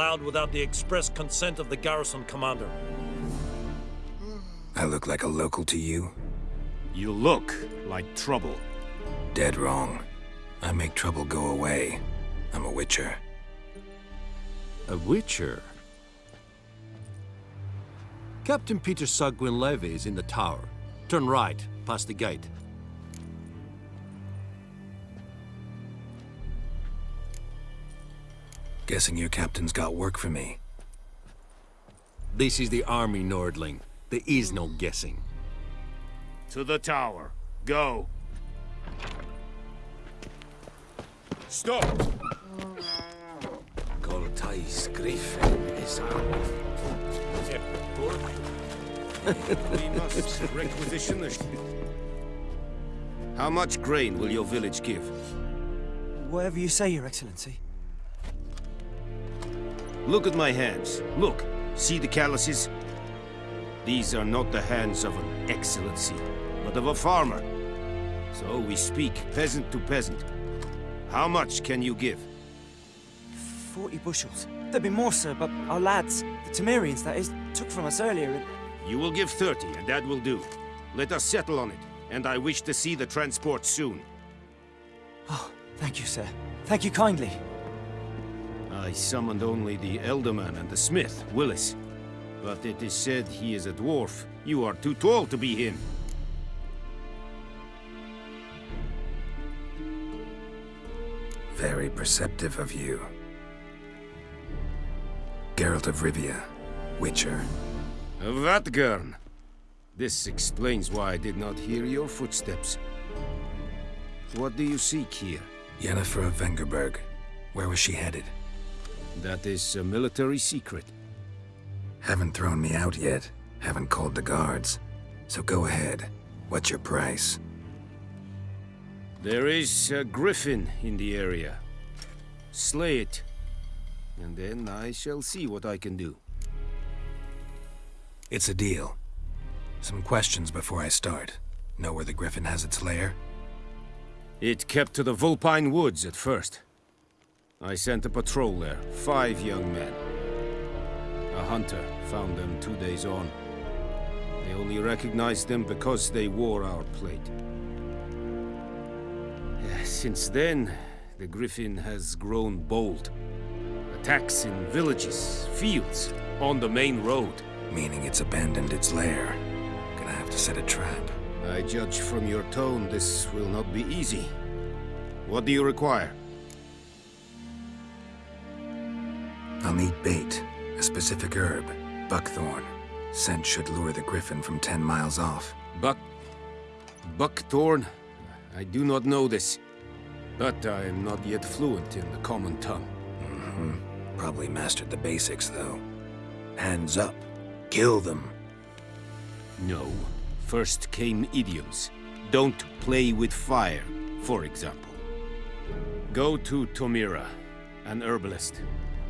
allowed without the express consent of the garrison commander. I look like a local to you? You look like trouble. Dead wrong. I make trouble go away. I'm a witcher. A witcher? Captain Peter Saar Gwynleve is in the tower. Turn right, past the gate. Guessing your captain's got work for me. This is the army, Nordling. There is no guessing. To the tower. Go. Stop! Goltais Griffin is we must requisition the... How much grain will your village give? Whatever you say, Your Excellency. Look at my hands. Look. See the calluses? These are not the hands of an excellency, but of a farmer. So we speak peasant to peasant. How much can you give? Forty bushels. There'd be more, sir, but our lads, the Temerians, that is, took from us earlier and... You will give 30, and that will do. Let us settle on it, and I wish to see the transport soon. Oh, thank you, sir. Thank you kindly. I summoned only the Elderman and the smith, Willis. But it is said he is a dwarf. You are too tall to be him. Very perceptive of you. Geralt of Rivia, Witcher. Vatt'ghern. This explains why I did not hear your footsteps. What do you seek here? Yennefer of Vengerberg. Where was she headed? That is a military secret. Haven't thrown me out yet. Haven't called the guards. So go ahead. What's your price? There is a griffin in the area. Slay it. And then I shall see what I can do. It's a deal. Some questions before I start. Know where the griffin has its lair? It kept to the Vulpine Woods at first. I sent a patrol there, five young men. A hunter found them two days on. They only recognized them because they wore our plate. Since then, the Griffin has grown bold. Attacks in villages, fields, on the main road. Meaning it's abandoned its lair. Gonna have to set a trap. I judge from your tone this will not be easy. What do you require? I'll need bait. A specific herb. Buckthorn. Scent should lure the griffin from ten miles off. Buck... Buckthorn? I do not know this. But I am not yet fluent in the common tongue. Mm-hmm. Probably mastered the basics, though. Hands up. Kill them. No. First came idioms. Don't play with fire, for example. Go to Tomira, an herbalist.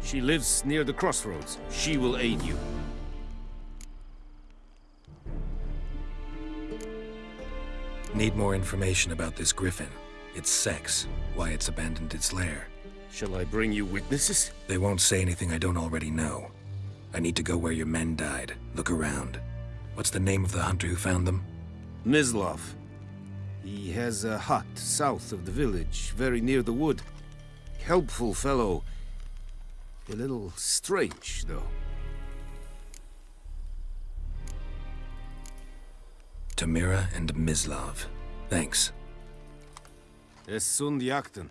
She lives near the crossroads. She will aid you. Need more information about this griffin. Its sex, why it's abandoned its lair. Shall I bring you witnesses? They won't say anything I don't already know. I need to go where your men died. Look around. What's the name of the hunter who found them? Mislav. He has a hut south of the village, very near the wood. Helpful fellow. A little strange, though. Tomira and Mislav. Thanks. Es sund jakten.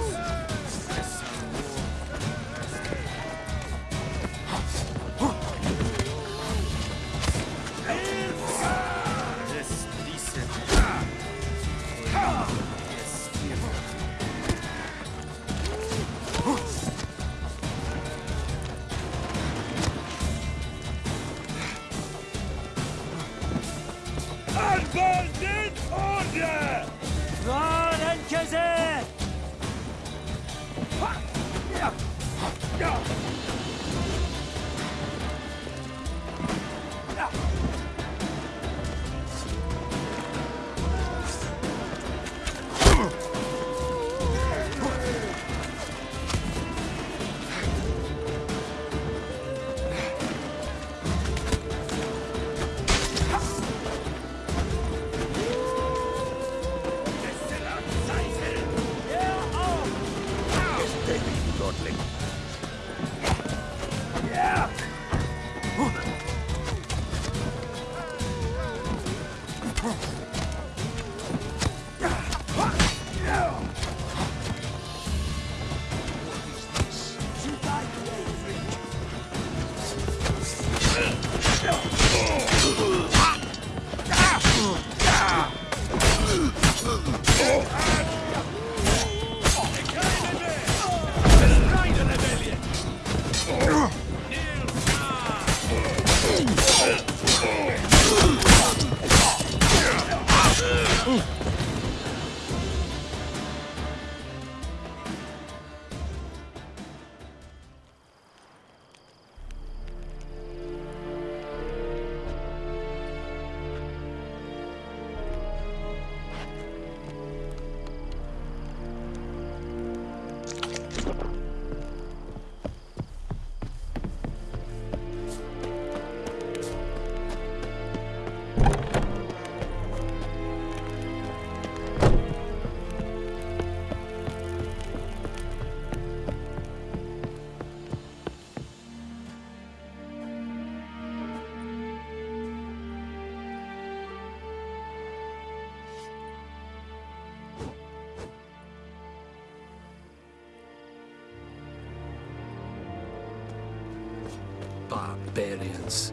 Barbarians.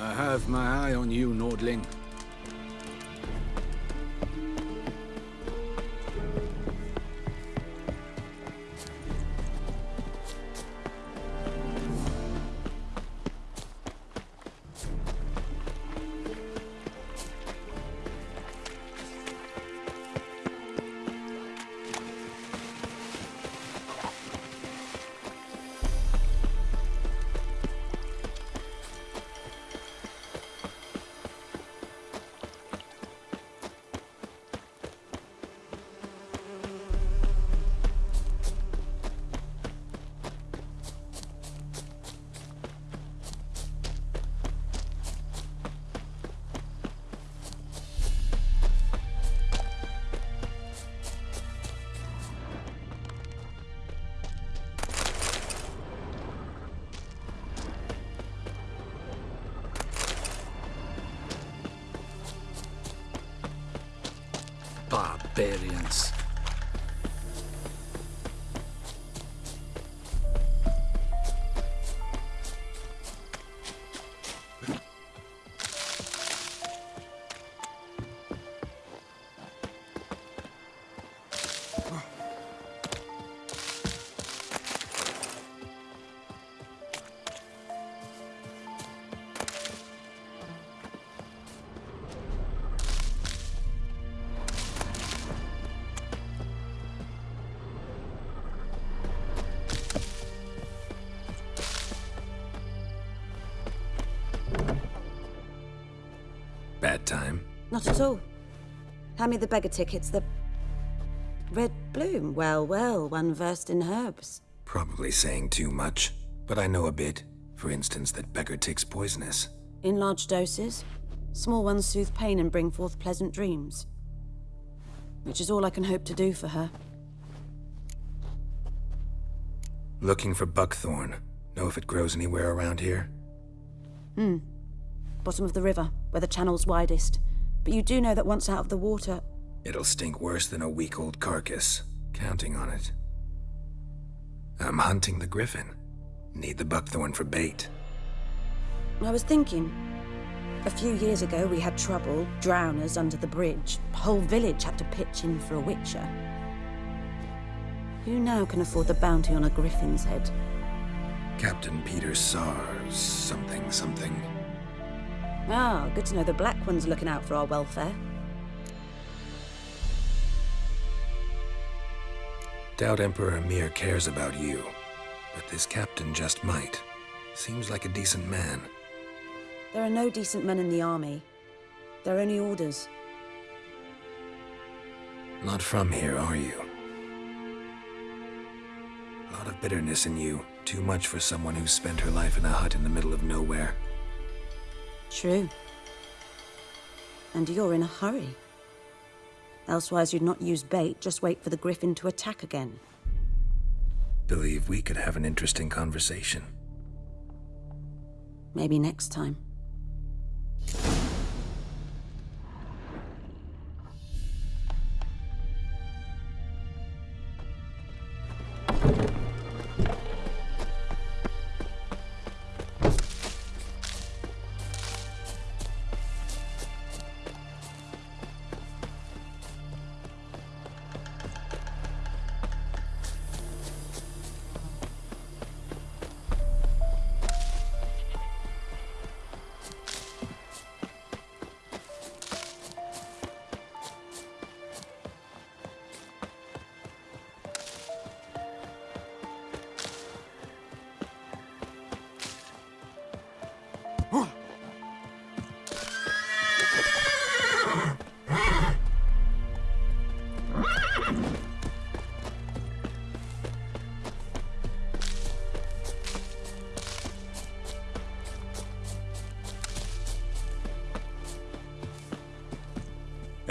I have my eye on you, Nordling. Barbarians. Hand me the beggar tickets, the... Red bloom. Well, well, one versed in herbs. Probably saying too much, but I know a bit. For instance, that beggar tick's poisonous. In large doses. Small ones soothe pain and bring forth pleasant dreams. Which is all I can hope to do for her. Looking for buckthorn. Know if it grows anywhere around here? Hmm. Bottom of the river, where the channel's widest. But you do know that once out of the water... It'll stink worse than a week-old carcass. Counting on it. I'm hunting the griffin. Need the buckthorn for bait. I was thinking... A few years ago, we had trouble, drowners under the bridge. Whole village had to pitch in for a witcher. Who now can afford the bounty on a griffin's head? Captain Peter Sars, something, something. Ah, good to know the Black One's looking out for our welfare. Doubt Emperor Emhyr cares about you, but this captain just might. Seems like a decent man. There are no decent men in the army. There are only orders. Not from here, are you? A lot of bitterness in you. Too much for someone who's spent her life in a hut in the middle of nowhere. True. And you're in a hurry. Elsewise, you'd not use bait, just wait for the griffin to attack again. Believe we could have an interesting conversation. Maybe next time.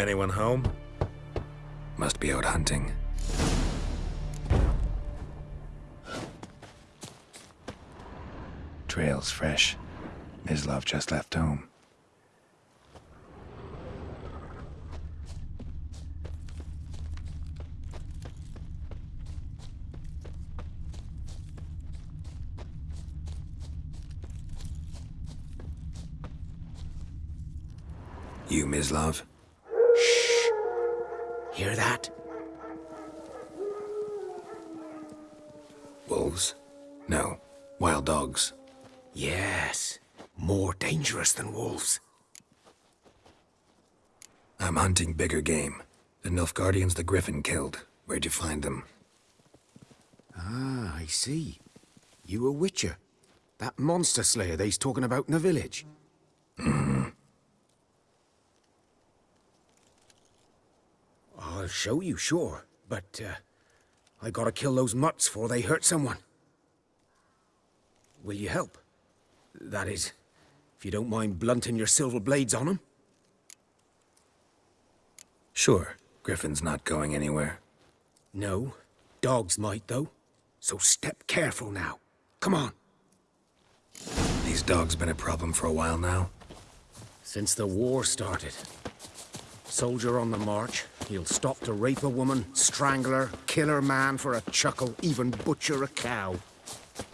Anyone home? Must be out hunting. Trail's fresh. Mislav just left home. You, Mislav? Hunting bigger game. The Nilfgaardians the Griffin killed. Where'd you find them? Ah, I see. You a witcher. That monster slayer they's talking about in the village. I'll show you, sure. But, uh, I gotta kill those mutts before they hurt someone. Will you help? That is, if you don't mind blunting your silver blades on them. Sure. Griffin's not going anywhere. No. Dogs might, though. So step careful now. Come on. These dogs been a problem for a while now. Since the war started. Soldier on the march, he'll stop to rape a woman, strangle her, kill her man for a chuckle, even butcher a cow.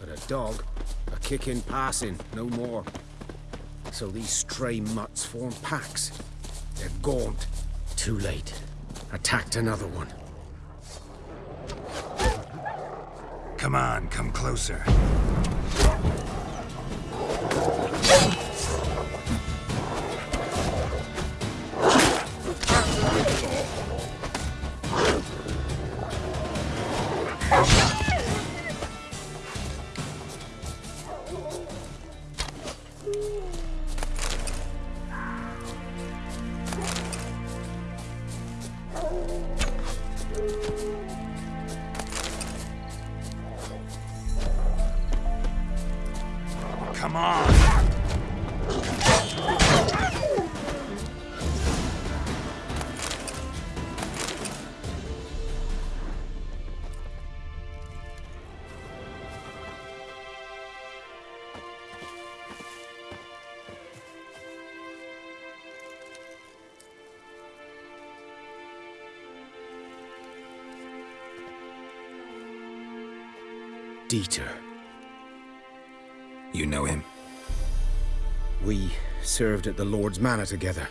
But a dog, a kick in passing, no more. So these stray mutts form packs. They're gaunt. Too late. Attacked another one. Come on, come closer. Come on! Dieter. You know him? We served at the Lord's Manor together,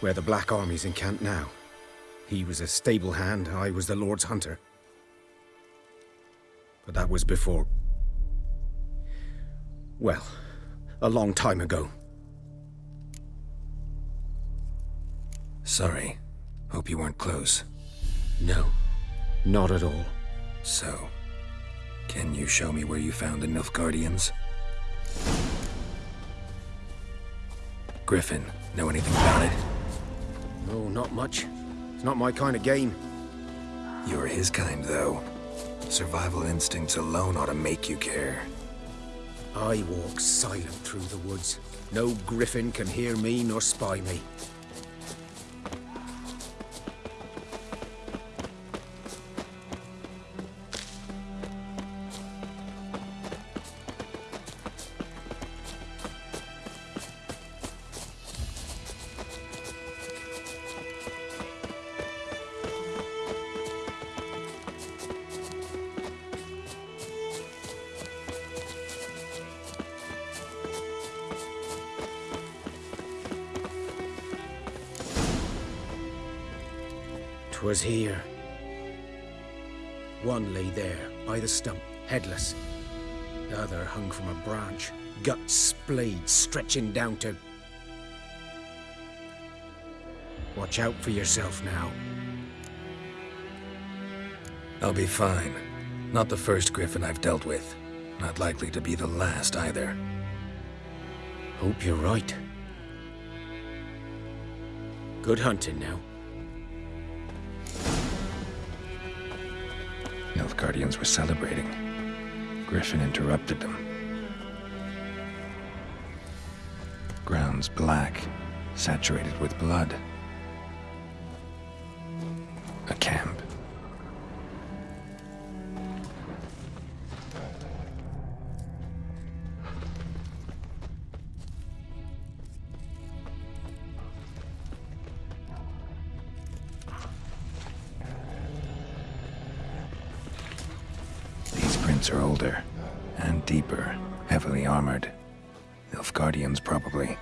where the Black Army's encamped now. He was a stable hand, I was the Lord's hunter. But that was before... Well, a long time ago. Sorry. Hope you weren't close. No, not at all. So, can you show me where you found the Nilfgaardians? Griffin, know anything about it? No, not much. It's not my kind of game. You're his kind, though. Survival instincts alone ought to make you care. I walk silent through the woods. No griffin can hear me nor spy me. The stump, headless. The other hung from a branch, guts splayed, stretching down to... Watch out for yourself now. I'll be fine. Not the first Griffin I've dealt with. Not likely to be the last either. Hope you're right. Good hunting now. Nilfgaardians were celebrating. Griffin interrupted them. Ground's black, saturated with blood. Prints are older and deeper, heavily armored. Nilfgaardians, probably.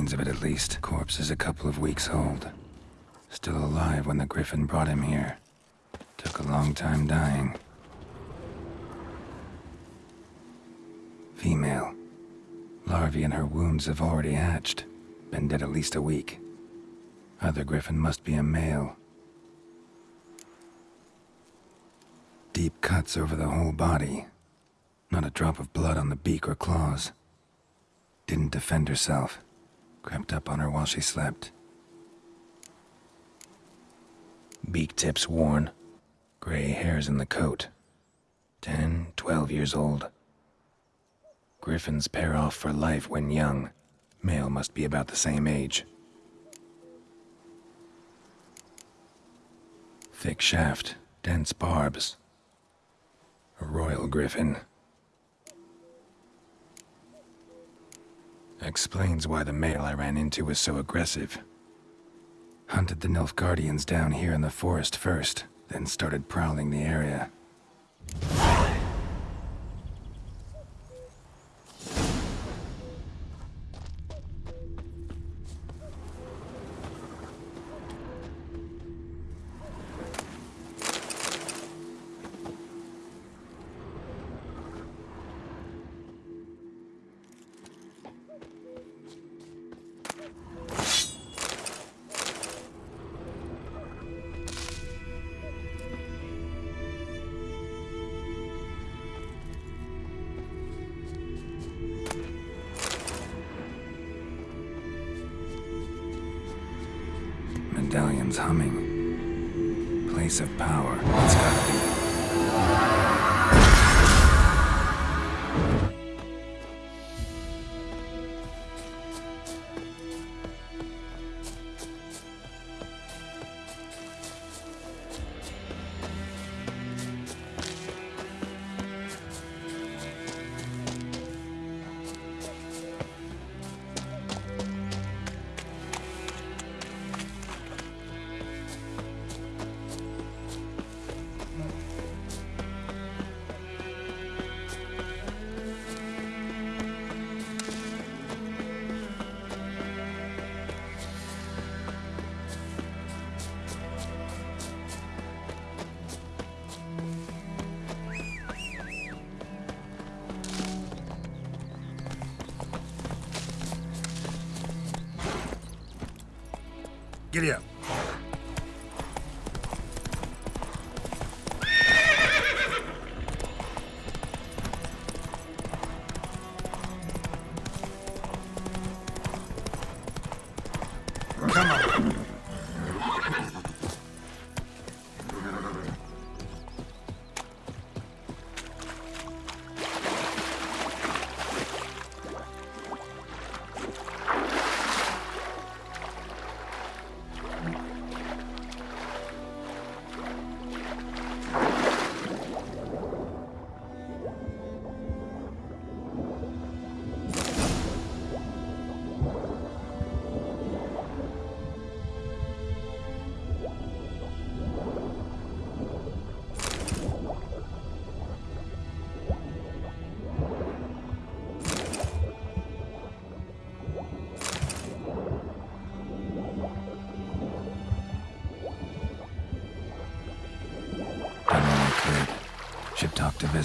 Remains of it, at least. Corpse is a couple of weeks old. Still alive when the Griffin brought him here. Took a long time dying. Female. Larvae in her wounds have already hatched. Been dead at least a week. Other Griffin must be a male. Deep cuts over the whole body. Not a drop of blood on the beak or claws. Didn't defend herself. Crept up on her while she slept. Beak tips worn. Gray hairs in the coat. Ten, twelve years old. Griffins pair off for life when young. Male must be about the same age. Thick shaft, dense barbs. A royal griffin. Explains why the male I ran into was so aggressive. Hunted the Nilfgaardians down here in the forest first, then started prowling the area. Humming. Place of power. It's gotta Giddy up.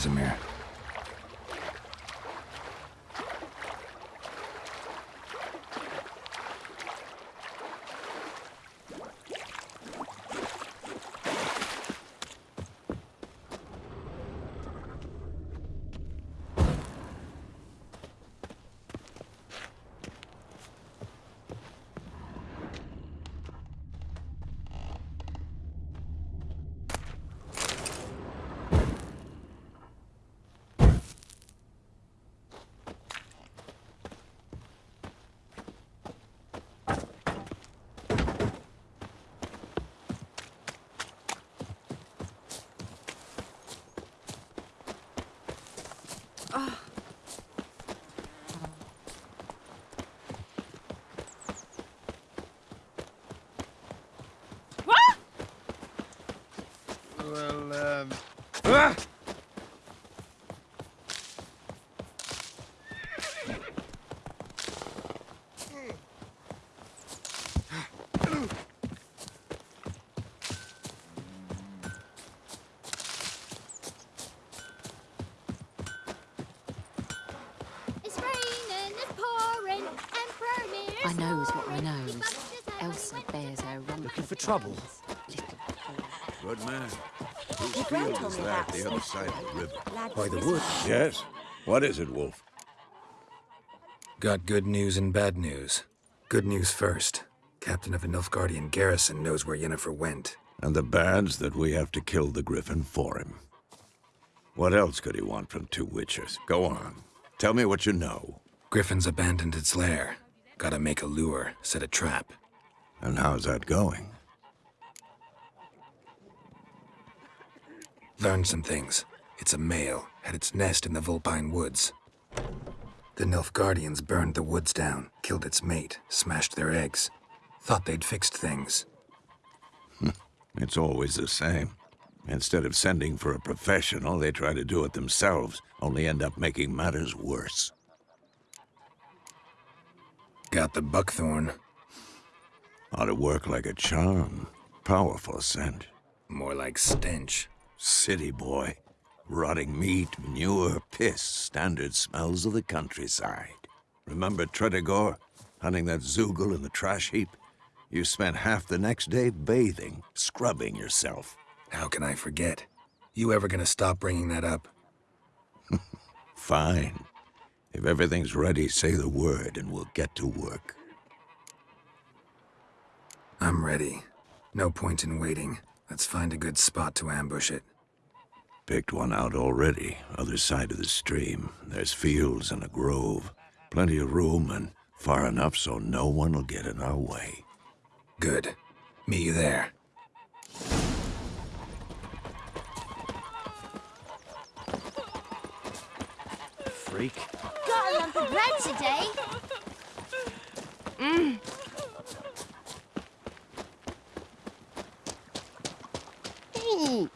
Talk Well, um... Ah! It's raining, it's pouring, Emperor Emhyr's I knows what I pouring. knows. He bumped his head Elsa bears her rump. Looking for trouble? Good field is that the other side of the river? By the woods? Yes. What is it, Wolf? Got good news and bad news. Good news first. Captain of the Nilfgaardian garrison knows where Yennefer went. And the bad's that we have to kill the griffin for him. What else could he want from two witches? Go on. Tell me what you know. Griffin's abandoned its lair. Gotta make a lure, set a trap. And how's that going? Learned some things. It's a male, had its nest in the Vulpine Woods. The Nilfgaardians burned the woods down, killed its mate, smashed their eggs. Thought they'd fixed things. Hmm. It's always the same. Instead of sending for a professional, they try to do it themselves, only end up making matters worse. Got the buckthorn. Ought to work like a charm. Powerful scent. More like stench. City boy. Rotting meat, manure, piss, standard smells of the countryside. Remember Tretogor? Hunting that zeugl in the trash heap? You spent half the next day bathing, scrubbing yourself. How can I forget? You ever gonna stop bringing that up? Fine. If everything's ready, say the word and we'll get to work. I'm ready. No point in waiting. Let's find a good spot to ambush it. Picked one out already, other side of the stream. There's fields and a grove. Plenty of room and far enough so no one will get in our way. Good. Meet you there. Freak. Got a lump of bread today. Mmm. Ooh.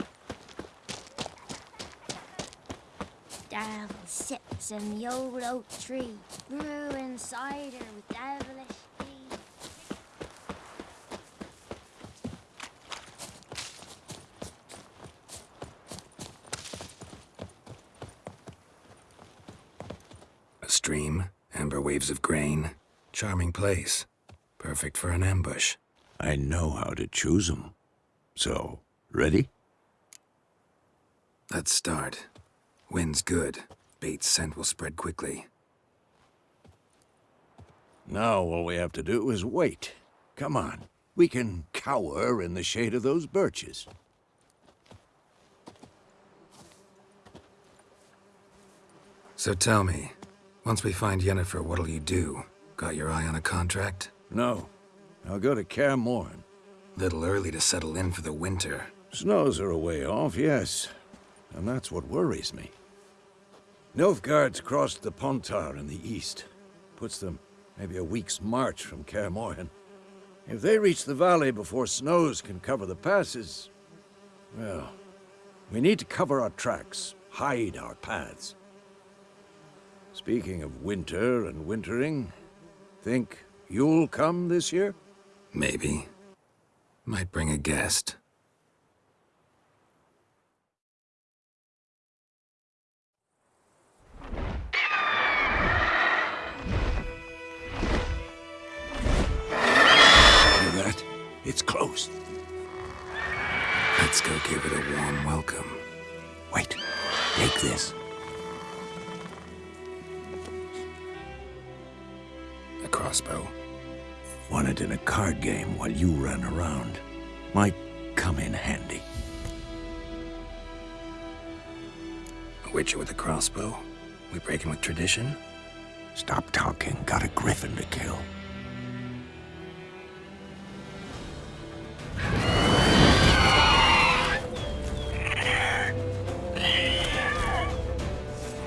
Devil sits in the old oak tree, brewing cider with devilish tea. A stream, amber waves of grain. Charming place. Perfect for an ambush. I know how to choose 'em. So, ready? Let's start. Wind's good. Bait's scent will spread quickly. Now all we have to do is wait. Come on. We can cower in the shade of those birches. So tell me, once we find Yennefer, what'll you do? Got your eye on a contract? No. I'll go to Kaer Morhen. Little early to settle in for the winter. Snows are a way off, yes. And that's what worries me. Nilfgaard's crossed the Pontar in the east. Puts them maybe a week's march from Kaer Morhen. If they reach the valley before snows can cover the passes, well, we need to cover our tracks, hide our paths. Speaking of winter and wintering, think you'll come this year? Maybe. Might bring a guest. It's close. Let's go give it a warm welcome. Wait, take this. A crossbow. Won it in a card game while you ran around. Might come in handy. A witcher with a crossbow? We breaking with tradition? Stop talking. Got a griffin to kill.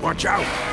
Watch out!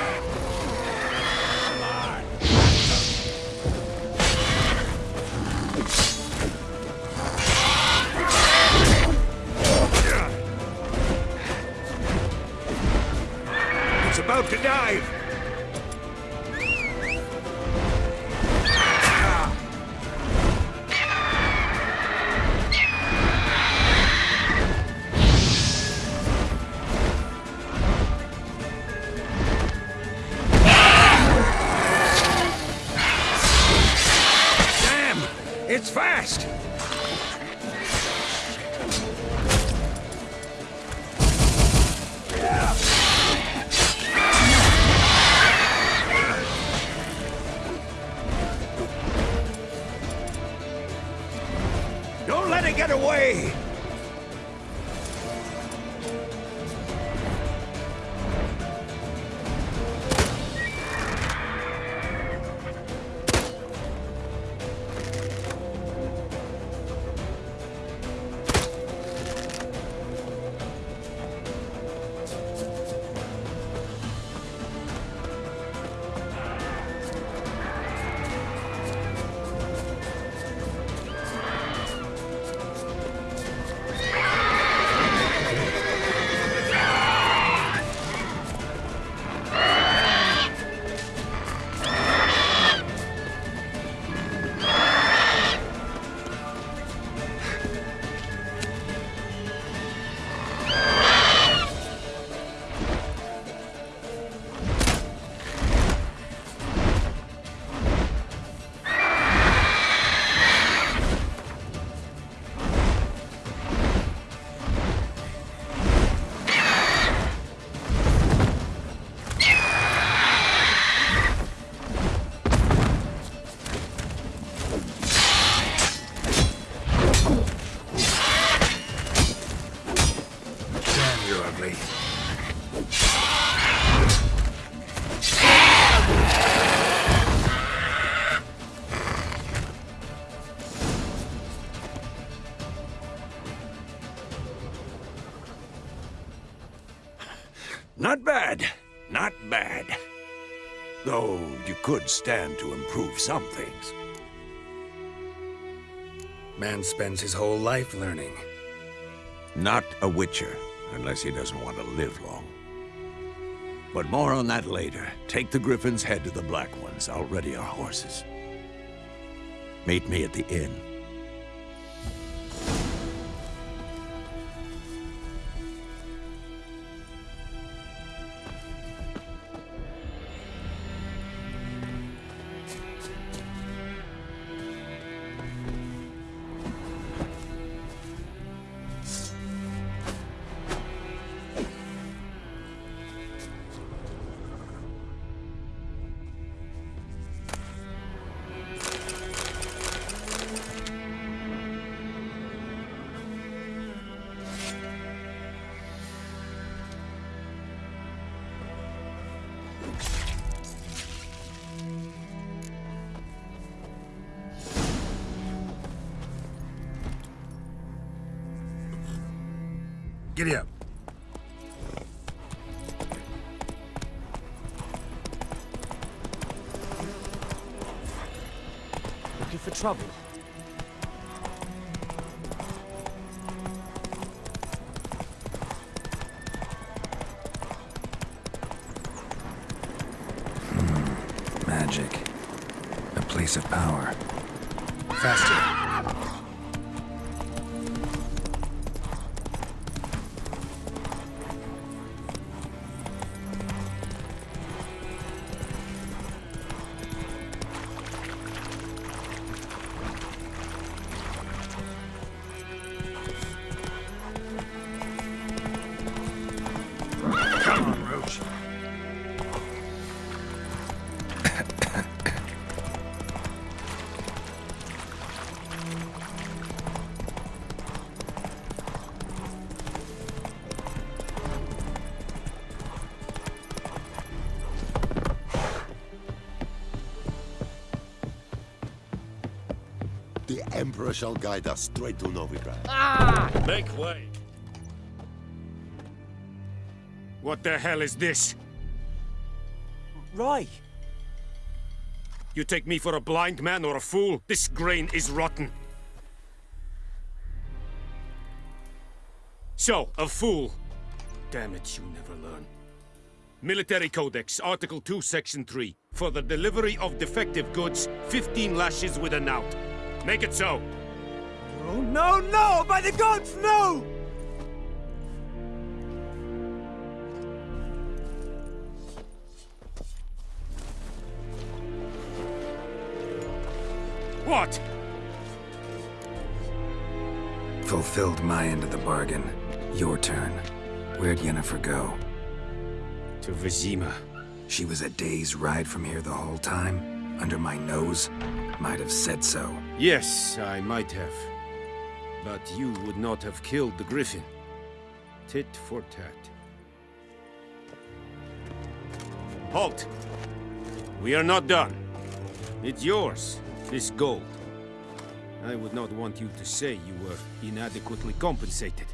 Stand to improve some things. Man spends his whole life learning. Not a Witcher, unless he doesn't want to live long. But more on that later. Take the Griffin's head to the Black Ones. I'll ready our horses. Meet me at the inn. Giddy up. Looking for trouble? Hmm. Magic. A place of power. Emperor shall guide us straight to Novigrad. Ah! Make way. What the hell is this? Right. You take me for a blind man or a fool? This grain is rotten. So, a fool. Damn it, you never learn. Military Codex, Article 2, Section 3. For the delivery of defective goods, 15 lashes with a knout. Make it so. No, no, no! By the gods, no! What? Fulfilled my end of the bargain. Your turn. Where'd Yennefer go? To Vizima. She was a day's ride from here the whole time? Under my nose? Might have said so. Yes, I might have. But you would not have killed the Griffin. Tit for tat. Halt! We are not done. It's yours, this gold. I would not want you to say you were inadequately compensated.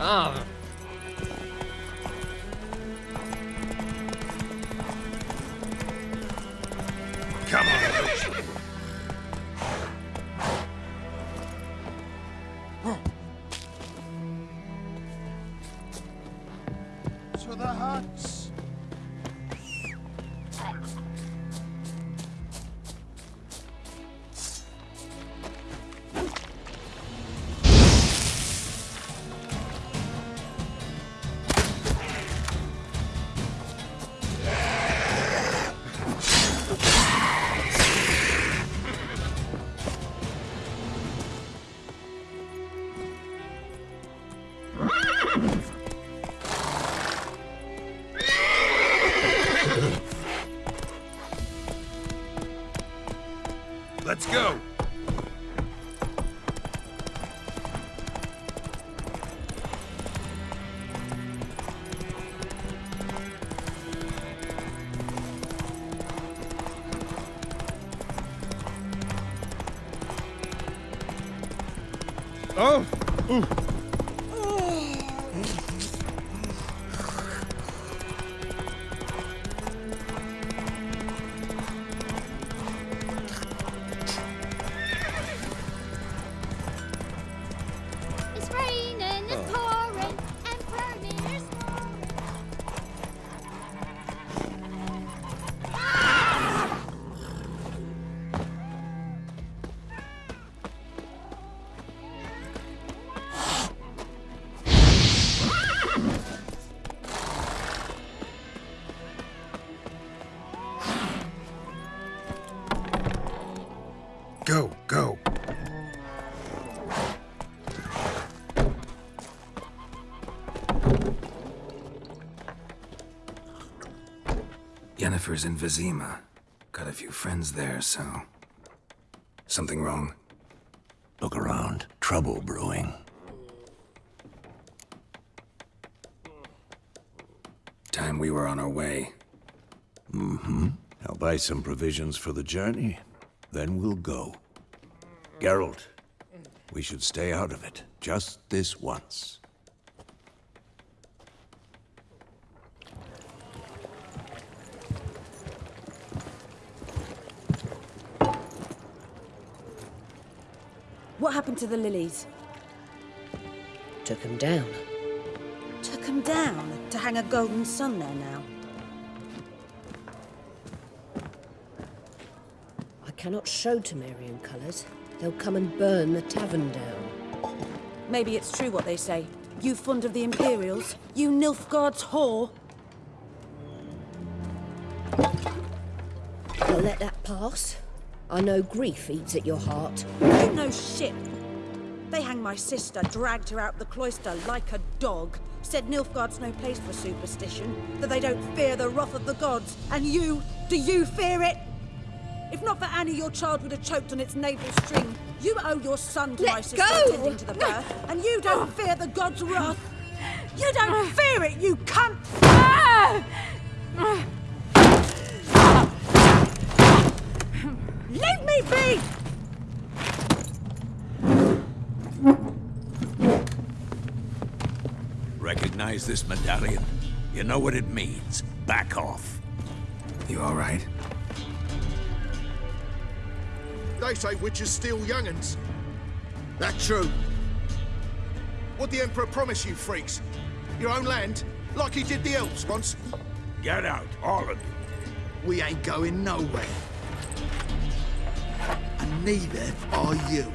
Ah! Yennefer's in Vizima. Got a few friends there, so... Something wrong? Look around. Trouble brewing. Time we were on our way. Mm-hmm. I'll buy some provisions for the journey. Then we'll go. Geralt, we should stay out of it. Just this once. What happened to the lilies? Took him down. Took them down to hang a golden sun there now. I cannot show Temerian colours. They'll come and burn the tavern down. Maybe it's true what they say. You fond of the Imperials? You Nilfgaard's whore? I'll let that pass. I know grief eats at your heart. You know shit. My sister, dragged her out the cloister like a dog. Said Nilfgaard's no place for superstition, that they don't fear the wrath of the gods. And you, do you fear it? If not for Annie, your child would have choked on its navel string. You owe your son to Let my sister go! attending to the birth, and you don't fear the gods' wrath. You don't fear it, you cunt! Leave Recognize this medallion? You know what it means. Back off. You all right? They say witches steal young'uns. That true? What the Emperor promise you, freaks? Your own land? Like he did the elves once? Get out, all of you. We ain't going nowhere. And neither are you.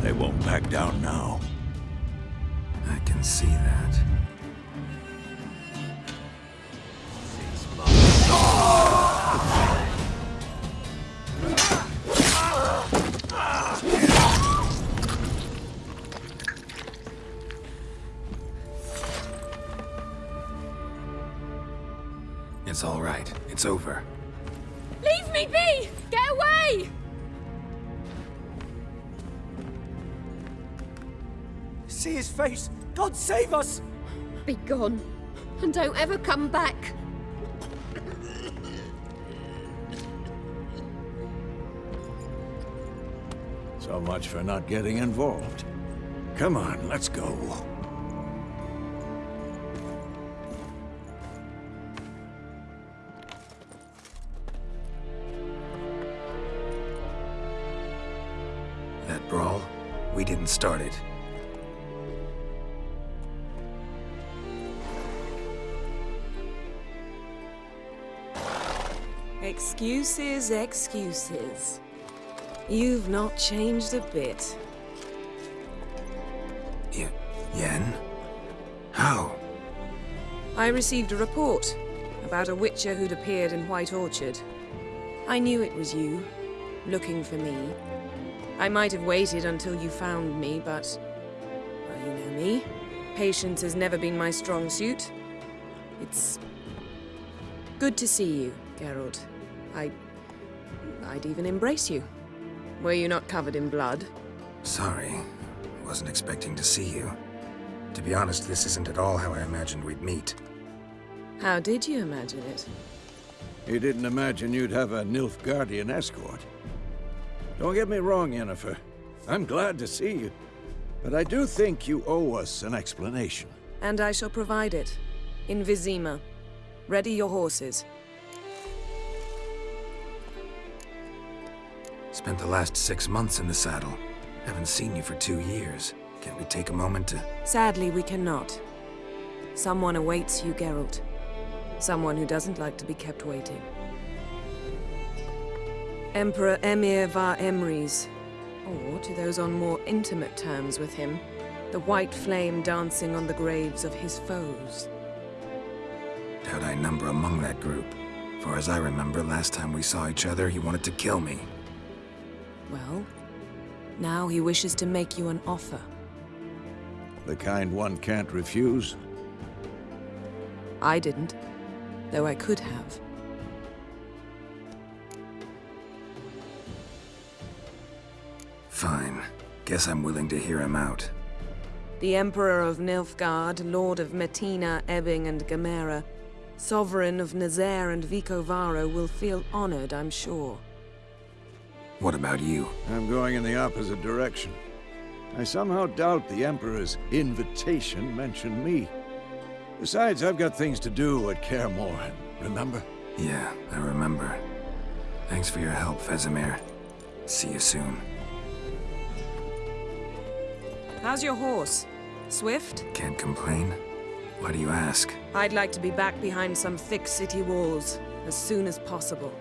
They won't back down now. I can see that. It's all right. It's over. Leave me be! Get away! See his face! God save us! Be gone. And don't ever come back. So much for not getting involved. Come on, let's go. That brawl, we didn't start it. Excuses, excuses. You've not changed a bit. Y Yen? How? I received a report about a witcher who'd appeared in White Orchard. I knew it was you, looking for me. I might have waited until you found me, but... Well, you know me. Patience has never been my strong suit. It's good to see you, Geralt. I... I'd even embrace you. Were you not covered in blood? Sorry. Wasn't expecting to see you. To be honest, this isn't at all how I imagined we'd meet. How did you imagine it? You didn't imagine you'd have a Nilfgaardian escort. Don't get me wrong, Yennefer. I'm glad to see you. But I do think you owe us an explanation. And I shall provide it. In Vizima. Ready your horses. Spent the last six months in the saddle. Haven't seen you for two years. Can't we take a moment to... Sadly, we cannot. Someone awaits you, Geralt. Someone who doesn't like to be kept waiting. Emperor Emhyr var Emreis. Or to those on more intimate terms with him, the white flame dancing on the graves of his foes. Doubt I number among that group. For as I remember, last time we saw each other, he wanted to kill me. Well, now he wishes to make you an offer. The kind one can't refuse? I didn't, though I could have. Fine. Guess I'm willing to hear him out. The Emperor of Nilfgaard, Lord of Metinna, Ebbing, and Gemmera, Sovereign of Nazair and Vicovaro will feel honored, I'm sure. What about you? I'm going in the opposite direction. I somehow doubt the Emperor's invitation mentioned me. Besides, I've got things to do at Kaer Morhen, remember? Yeah, I remember. Thanks for your help, Vesemir. See you soon. How's your horse? Swift? Can't complain. Why do you ask? I'd like to be back behind some thick city walls, as soon as possible.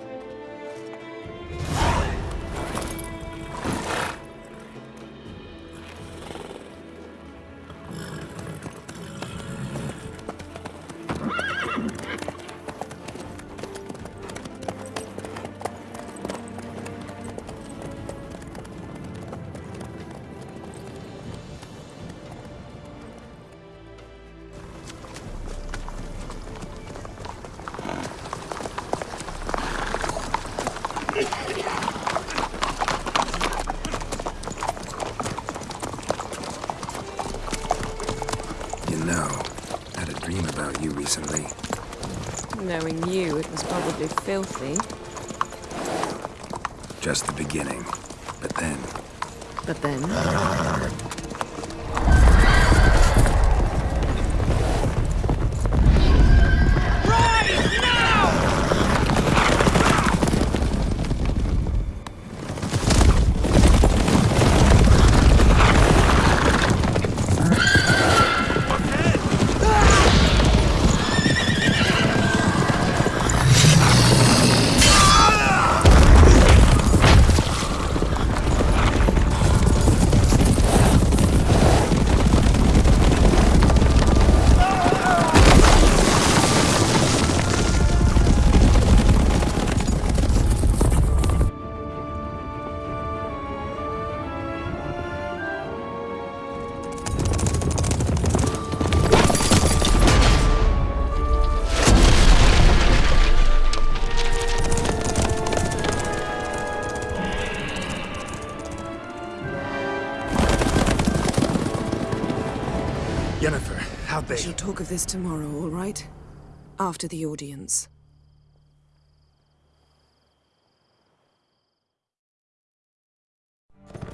Dream about you recently. Knowing you, it was probably filthy. Just the beginning. But then... But then... talk of this tomorrow, all right? After the audience.